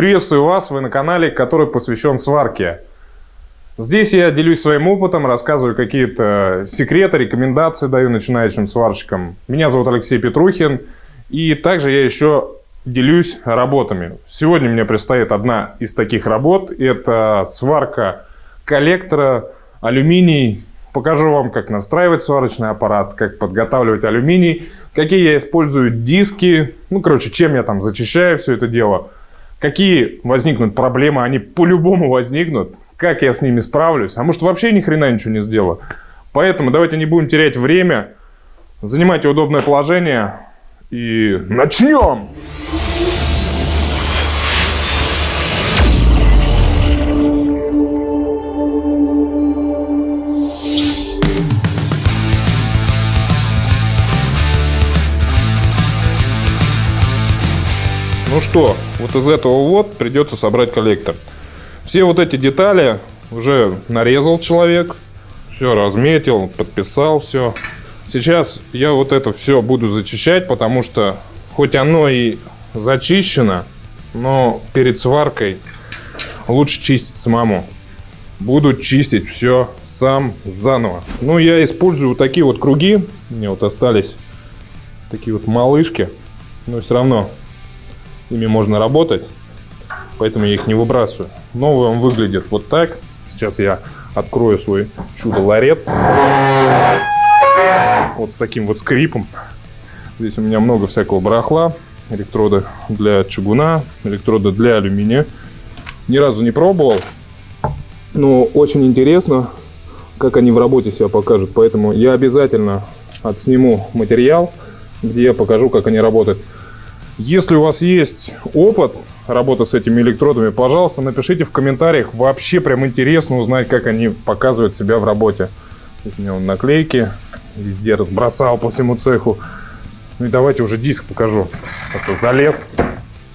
Приветствую вас, вы на канале, который посвящен сварке. Здесь я делюсь своим опытом, рассказываю какие-то секреты, рекомендации даю начинающим сварщикам. Меня зовут Алексей Петрухин, и также я еще делюсь работами. Сегодня мне предстоит одна из таких работ, это сварка коллектора алюминий. Покажу вам, как настраивать сварочный аппарат, как подготавливать алюминий, какие я использую диски, ну, короче, чем я там зачищаю все это дело – Какие возникнут проблемы, они по-любому возникнут. Как я с ними справлюсь? А может вообще ни хрена ничего не сделаю? Поэтому давайте не будем терять время. Занимайте удобное положение и начнем! Ну что, вот из этого вот придется собрать коллектор. Все вот эти детали уже нарезал человек, все разметил, подписал все. Сейчас я вот это все буду зачищать, потому что хоть оно и зачищено, но перед сваркой лучше чистить самому. Буду чистить все сам заново. Ну, я использую такие вот круги. Мне вот остались такие вот малышки. Но все равно ими можно работать, поэтому я их не выбрасываю. Новый он выглядит вот так. Сейчас я открою свой чудо-ларец. Вот с таким вот скрипом. Здесь у меня много всякого барахла. Электроды для чугуна, электроды для алюминия. Ни разу не пробовал. Но очень интересно, как они в работе себя покажут. Поэтому я обязательно отсниму материал, где я покажу, как они работают. Если у вас есть опыт работы с этими электродами, пожалуйста, напишите в комментариях. Вообще прям интересно узнать, как они показывают себя в работе. Здесь у меня вон наклейки везде разбросал по всему цеху. Ну и давайте уже диск покажу. Это залез,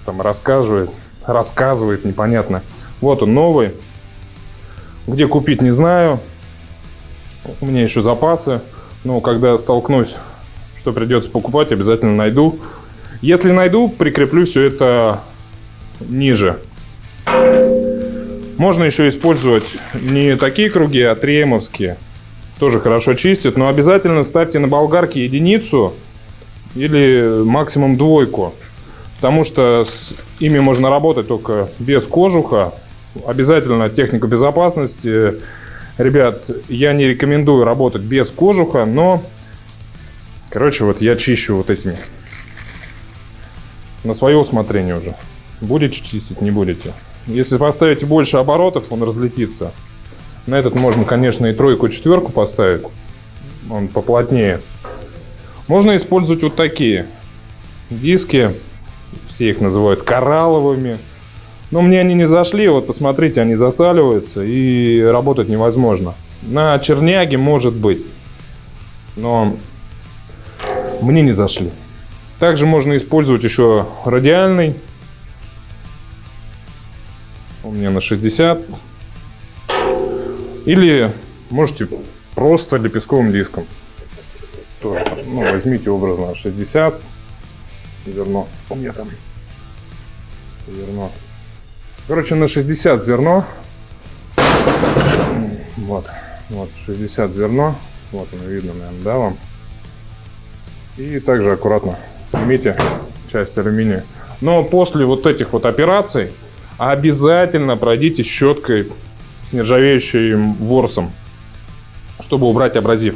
там рассказывает, рассказывает, непонятно. Вот он новый. Где купить, не знаю. У меня еще запасы. Но когда столкнусь, что придется покупать, обязательно найду. Если найду, прикреплю все это ниже. Можно еще использовать не такие круги, а триемовские. Тоже хорошо чистят, но обязательно ставьте на болгарке единицу или максимум двойку. Потому что с ими можно работать только без кожуха. Обязательно техника безопасности. Ребят, я не рекомендую работать без кожуха, но... Короче, вот я чищу вот этими на свое усмотрение уже. Будете чистить, не будете. Если поставите больше оборотов, он разлетится. На этот можно, конечно, и тройку, и четверку поставить. Он поплотнее. Можно использовать вот такие диски. Все их называют коралловыми. Но мне они не зашли. Вот посмотрите, они засаливаются и работать невозможно. На черняге может быть. Но мне не зашли. Также можно использовать еще радиальный. У меня на 60. Или можете просто лепестковым диском. Тоже, ну, возьмите образно 60 зерно. Где там? Зерно. Короче, на 60 зерно. Вот. Вот, 60 зерно. Вот оно видно, наверное, да, вам? И также аккуратно снимите часть алюминия. Но после вот этих вот операций обязательно пройдите щеткой с нержавеющим ворсом, чтобы убрать абразив.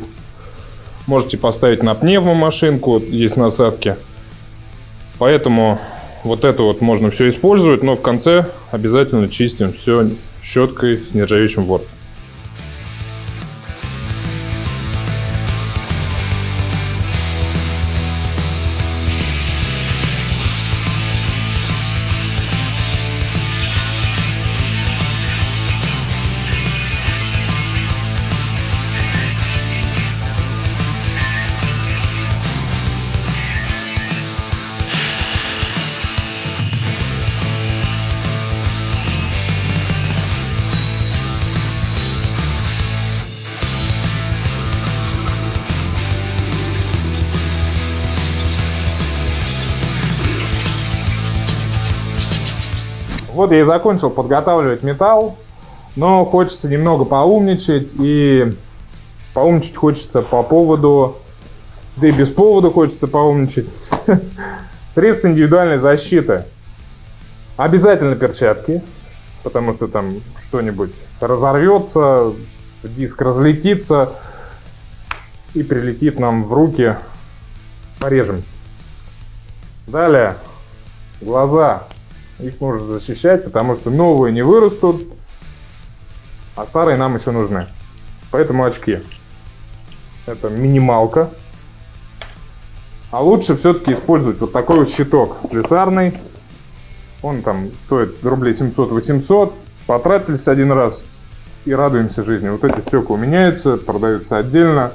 Можете поставить на пневмомашинку, есть насадки. Поэтому вот это вот можно все использовать, но в конце обязательно чистим все щеткой с нержавеющим ворсом. Вот я и закончил подготавливать металл, но хочется немного поумничать, и поумничать хочется по поводу, да и без повода хочется поумничать, средств индивидуальной защиты. Обязательно перчатки, потому что там что-нибудь разорвется, диск разлетится и прилетит нам в руки, порежем. Далее, глаза. Их нужно защищать, потому что новые не вырастут, а старые нам еще нужны. Поэтому очки. Это минималка. А лучше все-таки использовать вот такой вот щиток слесарный. Он там стоит рублей 700-800. Потратились один раз и радуемся жизни. Вот эти стекла меняются, продаются отдельно.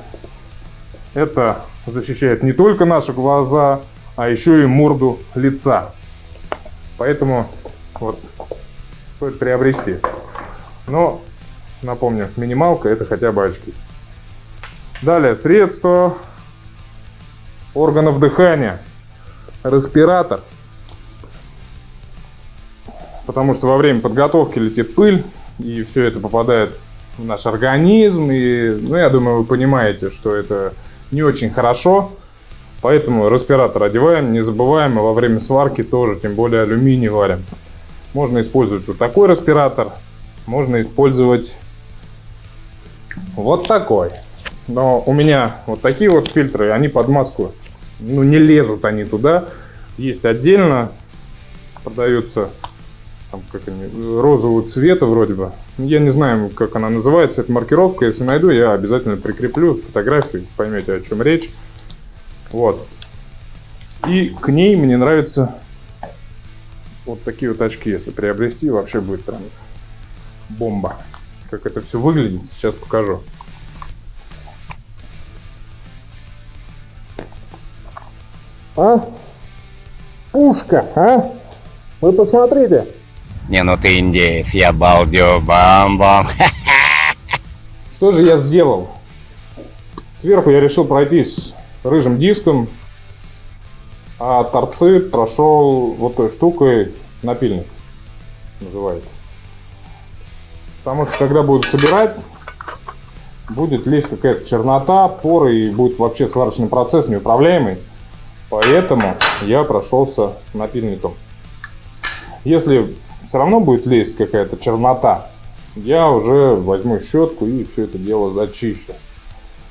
Это защищает не только наши глаза, а еще и морду лица. Поэтому вот стоит приобрести. Но, напомню, минималка это хотя бы очки. Далее, средство органов дыхания. Респиратор. Потому что во время подготовки летит пыль, и все это попадает в наш организм. И, ну, я думаю, вы понимаете, что это не очень хорошо. Поэтому респиратор одеваем, не забываем, и во время сварки тоже, тем более алюминий варим. Можно использовать вот такой респиратор, можно использовать вот такой. Но у меня вот такие вот фильтры, они под маску, ну не лезут они туда. Есть отдельно, продаются там, как они, розового цвета вроде бы. Я не знаю, как она называется, эта маркировка. Если найду, я обязательно прикреплю фотографию, поймете, о чем речь. Вот. И к ней мне нравятся вот такие вот очки, если приобрести, вообще будет прям бомба. Как это все выглядит, сейчас покажу. А? Пушка, а? Вы посмотрите. Не, ну ты индейец, я балдю, бам-бам. Что же я сделал? Сверху я решил пройтись рыжим диском, а торцы прошел вот той штукой напильник, называется. Потому что когда будут собирать, будет лезть какая-то чернота, поры и будет вообще сварочный процесс неуправляемый. Поэтому я прошелся напильником. Если все равно будет лезть какая-то чернота, я уже возьму щетку и все это дело зачищу.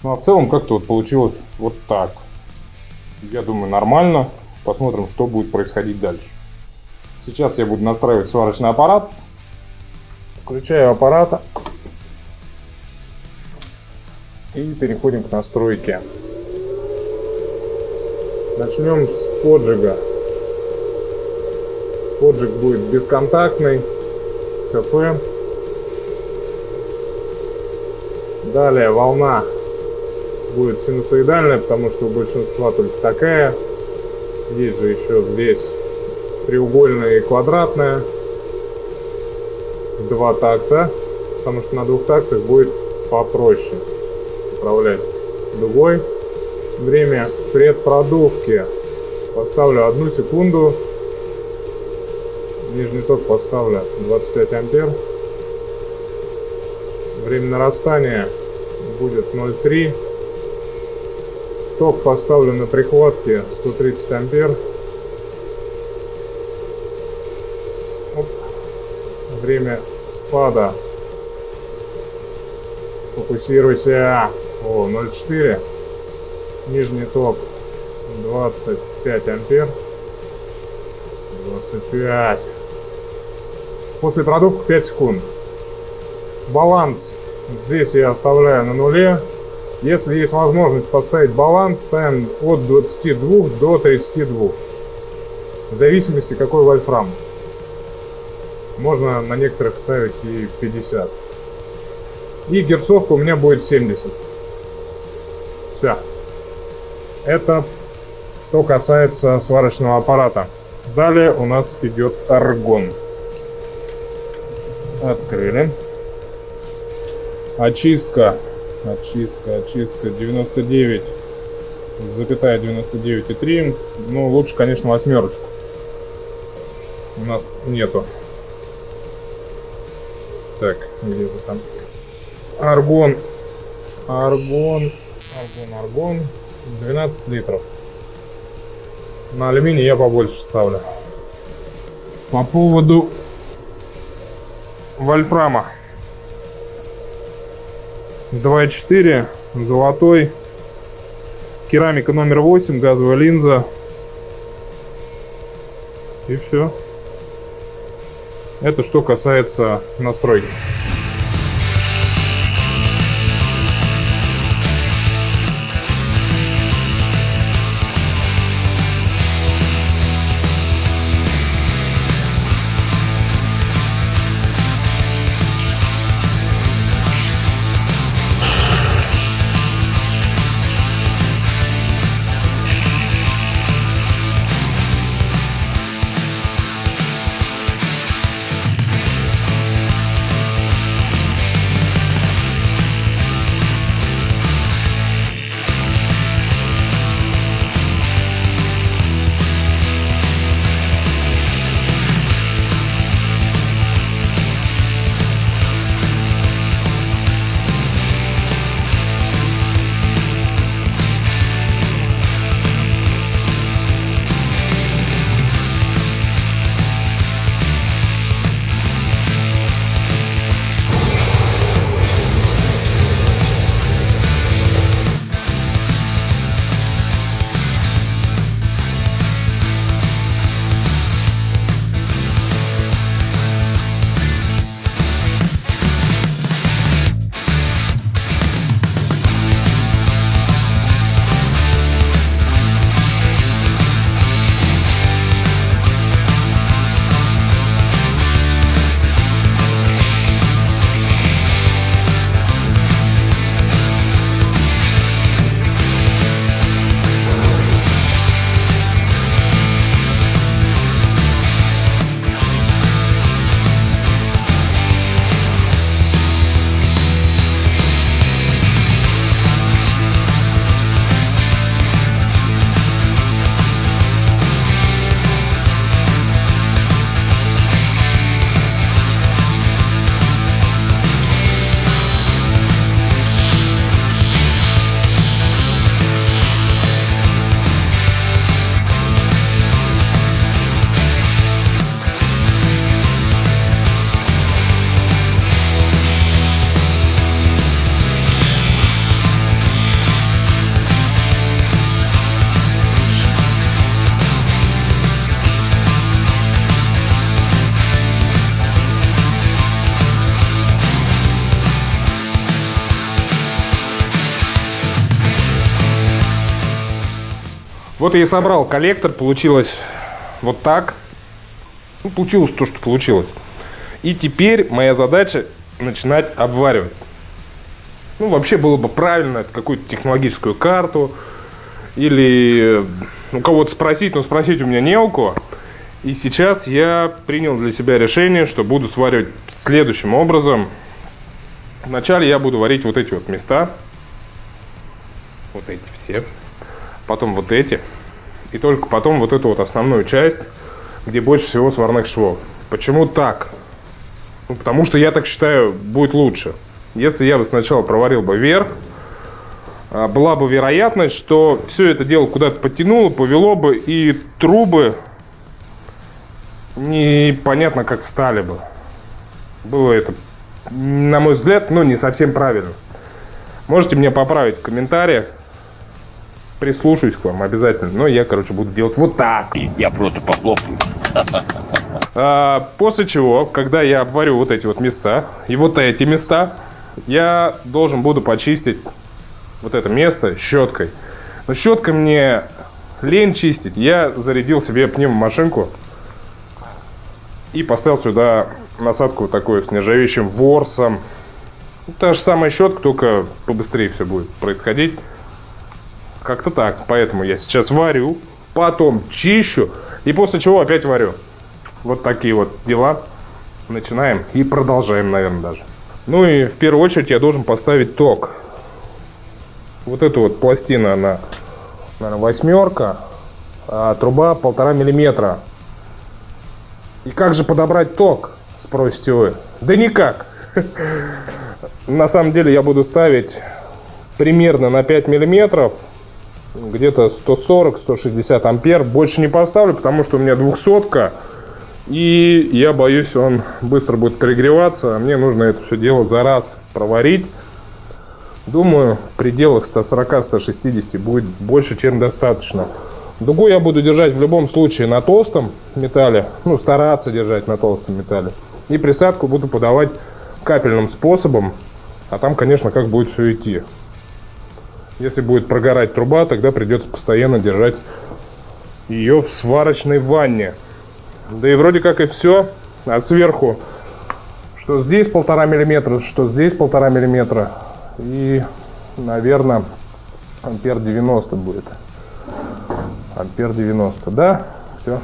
Ну а в целом как-то вот получилось вот так. Я думаю нормально. Посмотрим, что будет происходить дальше. Сейчас я буду настраивать сварочный аппарат. Включаю аппарата. И переходим к настройке. Начнем с поджига. Поджиг будет бесконтактный. КП. Далее волна будет синусоидальная, потому что у большинства только такая. Есть же еще здесь треугольная и квадратная. Два такта, потому что на двух тактах будет попроще управлять дугой. Время предпродувки поставлю одну секунду. Нижний ток поставлю 25 ампер. Время нарастания будет 0,3 Ток поставлю на прихватке 130 ампер. Оп. Время спада. Фокусируйся. О, 0,4. Нижний ток 25 ампер. 25. После продувки 5 секунд. Баланс здесь я оставляю на нуле. Если есть возможность поставить баланс, ставим от 22 до 32. В зависимости какой вольфрам. Можно на некоторых ставить и 50. И герцовка у меня будет 70. Все. Это что касается сварочного аппарата. Далее у нас идет аргон. Открыли. Очистка Очистка, очистка 99, запятая 99,3. Ну, лучше, конечно, восьмерочку. У нас нету Так, где-то там. Аргон. Аргон. Аргон, аргон. 12 литров. На алюминий я побольше ставлю. По поводу вольфрама. 2.4, золотой. Керамика номер 8, газовая линза. И все. Это что касается настройки. Вот я и собрал коллектор, получилось вот так. Ну, получилось то, что получилось. И теперь моя задача начинать обваривать. Ну, вообще было бы правильно какую-то технологическую карту или у кого-то спросить, но спросить у меня не у кого. И сейчас я принял для себя решение, что буду сваривать следующим образом. Вначале я буду варить вот эти вот места. Вот эти все потом вот эти, и только потом вот эту вот основную часть, где больше всего сварных швов. Почему так? Ну, потому что я так считаю, будет лучше. Если я бы сначала проварил бы вверх, а, была бы вероятность, что все это дело куда-то подтянуло, повело бы, и трубы непонятно как стали бы. Было это, на мой взгляд, ну не совсем правильно. Можете мне поправить в комментариях прислушаюсь к вам обязательно. Но я, короче, буду делать вот так. Я просто похлопаю. А, после чего, когда я обварю вот эти вот места и вот эти места, я должен буду почистить вот это место щеткой. Но щеткой мне лень чистить. Я зарядил себе пневмомашинку и поставил сюда насадку такую с нержавеющим ворсом. Та же самая щетка, только побыстрее все будет происходить. Как-то так. Поэтому я сейчас варю, потом чищу и после чего опять варю. Вот такие вот дела. Начинаем и продолжаем, наверное, даже. Ну и в первую очередь я должен поставить ток. Вот эту вот пластина, она, наверное, восьмерка, а труба полтора миллиметра. И как же подобрать ток, спросите вы? Да никак. На самом деле я буду ставить примерно на 5 миллиметров, где-то 140-160 ампер. Больше не поставлю, потому что у меня двухсотка. И я боюсь, он быстро будет перегреваться. А мне нужно это все дело за раз проварить. Думаю, в пределах 140-160 будет больше, чем достаточно. Дугу я буду держать в любом случае на толстом металле. Ну, стараться держать на толстом металле. И присадку буду подавать капельным способом. А там, конечно, как будет все идти. Если будет прогорать труба, тогда придется постоянно держать ее в сварочной ванне. Да и вроде как и все. А сверху, что здесь полтора миллиметра, что здесь полтора миллиметра. И, наверное, ампер 90 будет. Ампер 90, да? Все.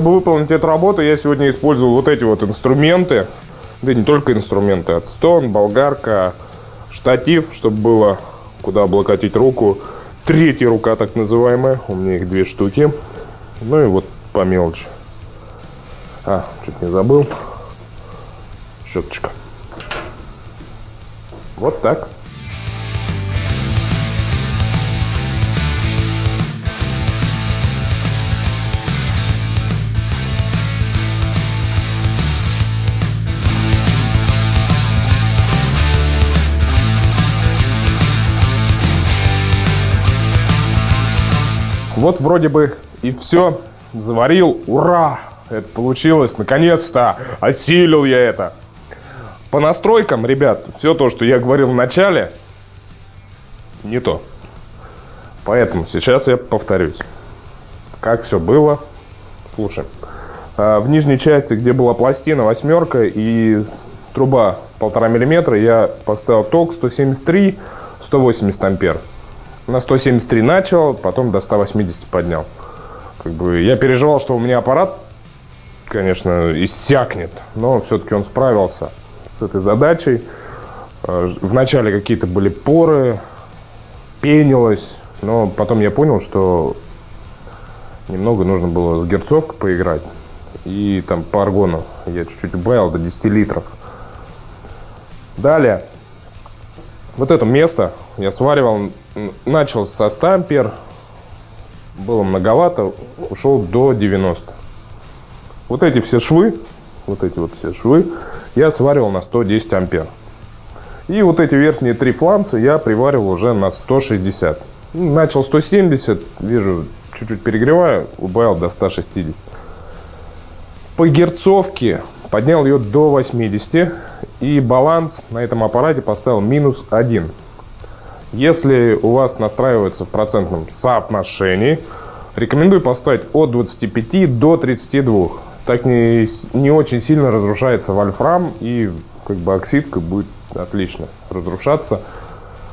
Чтобы выполнить эту работу, я сегодня использовал вот эти вот инструменты. Да не только инструменты. Отстон, болгарка, штатив, чтобы было куда облокотить руку. Третья рука, так называемая. У меня их две штуки. Ну и вот по мелочи. А, чуть не забыл. Щеточка. Вот так. Вот вроде бы и все. Заварил. Ура! Это получилось. Наконец-то осилил я это. По настройкам, ребят, все то, что я говорил в начале, не то. Поэтому сейчас я повторюсь. Как все было. Слушай. А, в нижней части, где была пластина восьмерка и труба полтора миллиметра, я поставил ток 173, 180 ампер. На 173 начал, потом до 180 поднял. Как бы я переживал, что у меня аппарат, конечно, иссякнет, но все-таки он справился с этой задачей. А, вначале какие-то были поры, пенилось, но потом я понял, что немного нужно было с герцовкой поиграть. И там по аргону я чуть-чуть убавил до 10 литров. Далее, вот это место я сваривал, начал со 100 ампер, было многовато, ушел до 90. Вот эти все швы, вот эти вот все швы, я сваривал на 110 ампер. И вот эти верхние три фланца я приваривал уже на 160. Начал 170, вижу, чуть-чуть перегреваю, убавил до 160. По герцовке поднял ее до 80 и баланс на этом аппарате поставил минус 1. Если у вас настраивается в процентном соотношении, рекомендую поставить от 25 до 32. Так не, не очень сильно разрушается вольфрам и как бы оксидка будет отлично разрушаться.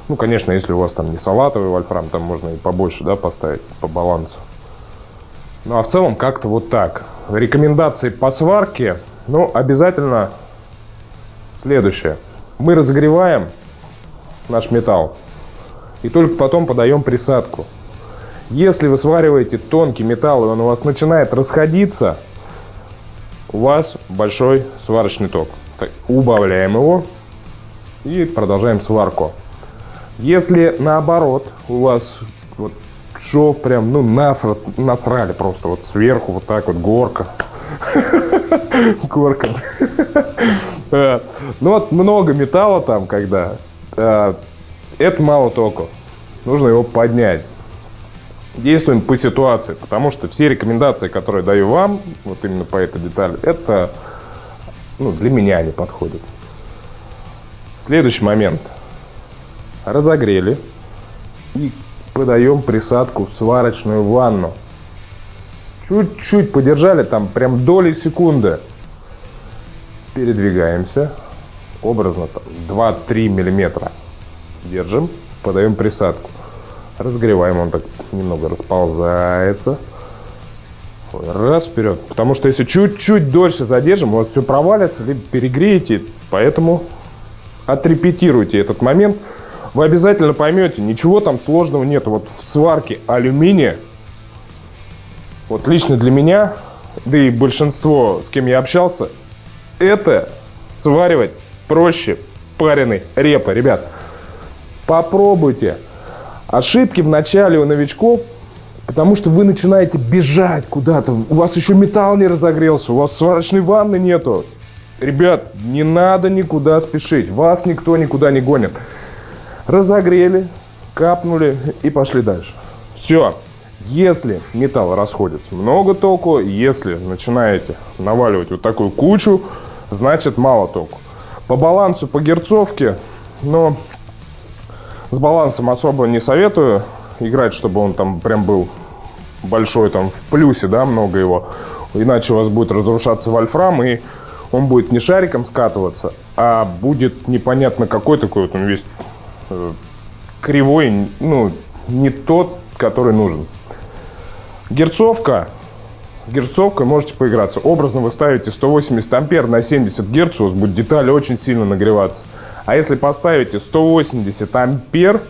Ну, конечно, если у вас там не салатовый вольфрам, там можно и побольше да, поставить по балансу. Ну, а в целом как-то вот так. Рекомендации по сварке, ну, обязательно следующее. Мы разогреваем наш металл и только потом подаем присадку. Если вы свариваете тонкий металл и он у вас начинает расходиться, у вас большой сварочный ток. Так, убавляем его и продолжаем сварку. Если наоборот у вас вот шов прям, ну, насра, насрали просто вот сверху вот так вот горка. Горка. Ну вот много металла там, когда. Это мало току. Нужно его поднять. Действуем по ситуации, потому что все рекомендации, которые даю вам, вот именно по этой детали, это ну, для меня не подходят. Следующий момент. Разогрели и подаем присадку в сварочную ванну. Чуть-чуть подержали, там прям доли секунды. Передвигаемся. Образно 2-3 миллиметра. Держим, подаем присадку. Разогреваем, он так немного расползается. Раз вперед. Потому что если чуть-чуть дольше задержим, у вас все провалится, либо перегреете. Поэтому отрепетируйте этот момент. Вы обязательно поймете, ничего там сложного нет. Вот в сварке алюминия, вот лично для меня, да и большинство, с кем я общался, это сваривать проще пареной репы. Ребят, попробуйте. Ошибки в начале у новичков – Потому что вы начинаете бежать куда-то. У вас еще металл не разогрелся, у вас сварочной ванны нету. Ребят, не надо никуда спешить. Вас никто никуда не гонит. Разогрели, капнули и пошли дальше. Все. Если металл расходится много току, если начинаете наваливать вот такую кучу, значит мало току. По балансу, по герцовке, но с балансом особо не советую играть, чтобы он там прям был большой, там в плюсе, да, много его. Иначе у вас будет разрушаться вольфрам, и он будет не шариком скатываться, а будет непонятно какой такой вот он весь э, кривой, ну, не тот, который нужен. Герцовка. Герцовкой можете поиграться. Образно вы ставите 180 ампер на 70 герц, у вас будет деталь очень сильно нагреваться. А если поставите 180 ампер,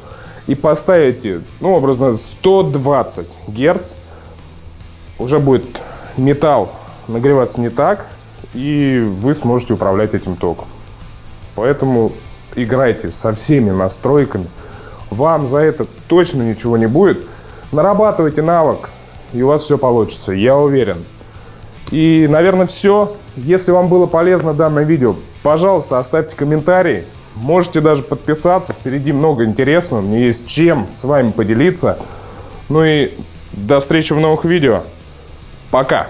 и поставите, ну, образно, 120 Герц, уже будет металл нагреваться не так, и вы сможете управлять этим током. Поэтому играйте со всеми настройками. Вам за это точно ничего не будет. Нарабатывайте навык, и у вас все получится, я уверен. И, наверное, все. Если вам было полезно данное видео, пожалуйста, оставьте комментарий. Можете даже подписаться, впереди много интересного, мне есть чем с вами поделиться. Ну и До встречи в новых видео. Пока!